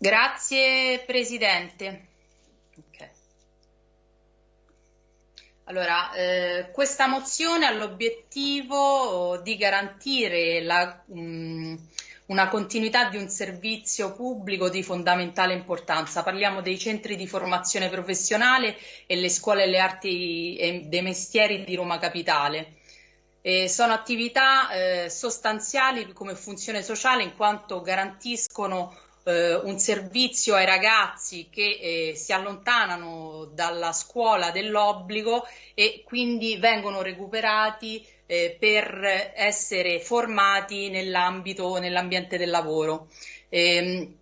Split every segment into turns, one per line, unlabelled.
Grazie Presidente. Okay. Allora, eh, questa mozione ha l'obiettivo di garantire la, mh, mm, una continuità di un servizio pubblico di fondamentale importanza. Parliamo dei centri di formazione professionale e le scuole delle arti e dei mestieri di Roma Capitale. E sono attività eh, sostanziali come funzione sociale in quanto garantiscono eh, un servizio ai ragazzi che eh, si allontanano dalla scuola dell'obbligo e quindi vengono recuperati eh, per essere formati nell'ambito, nell'ambiente del lavoro. Ehm,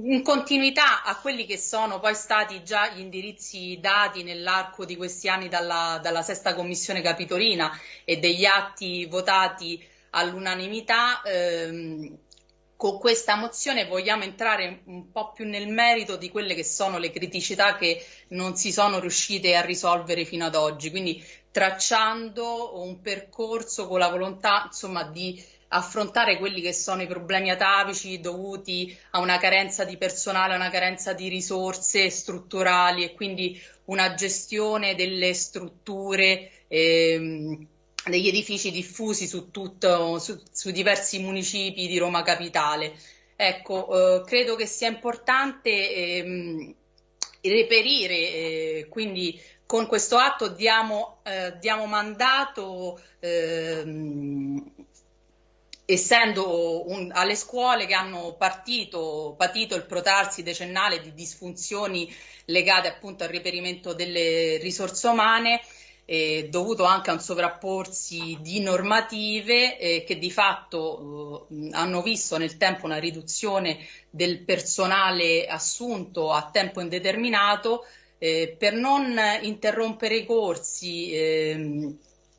in continuità a quelli che sono poi stati già gli indirizzi dati nell'arco di questi anni dalla, dalla sesta commissione capitolina e degli atti votati all'unanimità, ehm, con questa mozione vogliamo entrare un po' più nel merito di quelle che sono le criticità che non si sono riuscite a risolvere fino ad oggi, quindi tracciando un percorso con la volontà insomma, di affrontare quelli che sono i problemi atavici dovuti a una carenza di personale, a una carenza di risorse strutturali e quindi una gestione delle strutture ehm, degli edifici diffusi su, tutto, su, su diversi municipi di Roma Capitale. Ecco, eh, credo che sia importante ehm, reperire, eh, quindi con questo atto diamo, eh, diamo mandato ehm, essendo un, alle scuole che hanno partito, patito il protarsi decennale di disfunzioni legate appunto al reperimento delle risorse umane, eh, dovuto anche a un sovrapporsi di normative eh, che di fatto eh, hanno visto nel tempo una riduzione del personale assunto a tempo indeterminato. Eh, per non interrompere i corsi ehm,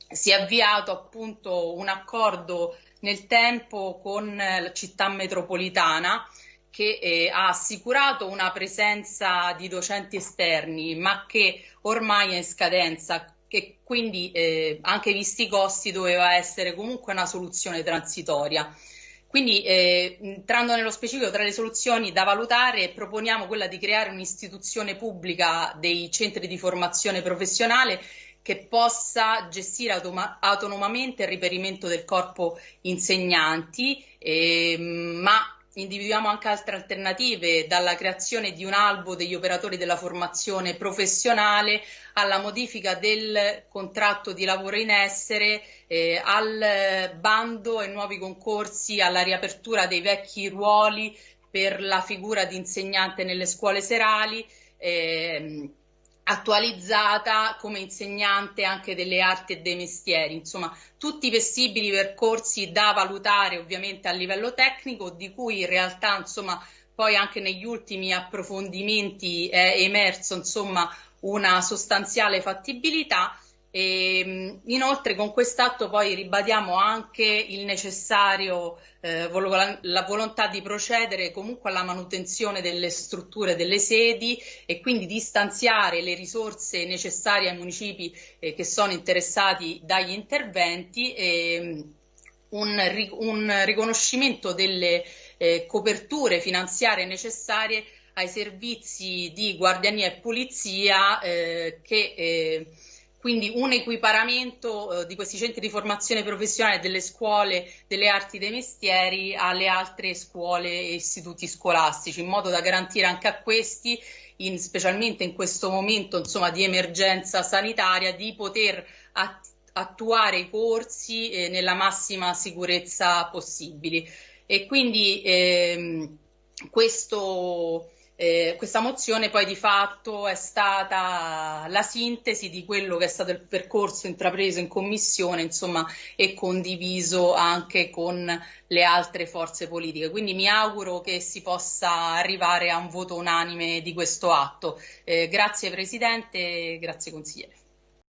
si è avviato appunto un accordo nel tempo con la città metropolitana che eh, ha assicurato una presenza di docenti esterni, ma che ormai è in scadenza che quindi eh, anche visti i costi doveva essere comunque una soluzione transitoria. Quindi eh, entrando nello specifico tra le soluzioni da valutare proponiamo quella di creare un'istituzione pubblica dei centri di formazione professionale che possa gestire autonomamente il riperimento del corpo insegnanti, eh, ma individuiamo anche altre alternative, dalla creazione di un albo degli operatori della formazione professionale alla modifica del contratto di lavoro in essere, eh, al bando e nuovi concorsi, alla riapertura dei vecchi ruoli per la figura di insegnante nelle scuole serali. Eh, attualizzata come insegnante anche delle arti e dei mestieri, insomma tutti i possibili percorsi da valutare ovviamente a livello tecnico di cui in realtà insomma poi anche negli ultimi approfondimenti è emerso insomma una sostanziale fattibilità e, ehm, inoltre con quest'atto poi ribadiamo anche il necessario, eh, la volontà di procedere comunque alla manutenzione delle strutture delle sedi e quindi di stanziare le risorse necessarie ai municipi eh, che sono interessati dagli interventi e ehm, un, un riconoscimento delle eh, coperture finanziarie necessarie ai servizi di guardiania e pulizia eh, che eh, quindi un equiparamento eh, di questi centri di formazione professionale delle scuole delle arti dei mestieri alle altre scuole e istituti scolastici, in modo da garantire anche a questi, in, specialmente in questo momento insomma, di emergenza sanitaria, di poter att attuare i corsi eh, nella massima sicurezza possibile. E quindi ehm, questo eh, questa mozione poi di fatto è stata la sintesi di quello che è stato il percorso intrapreso in commissione insomma, e condiviso anche con le altre forze politiche. Quindi mi auguro che si possa arrivare a un voto unanime di questo atto. Eh, grazie Presidente, grazie Consigliere.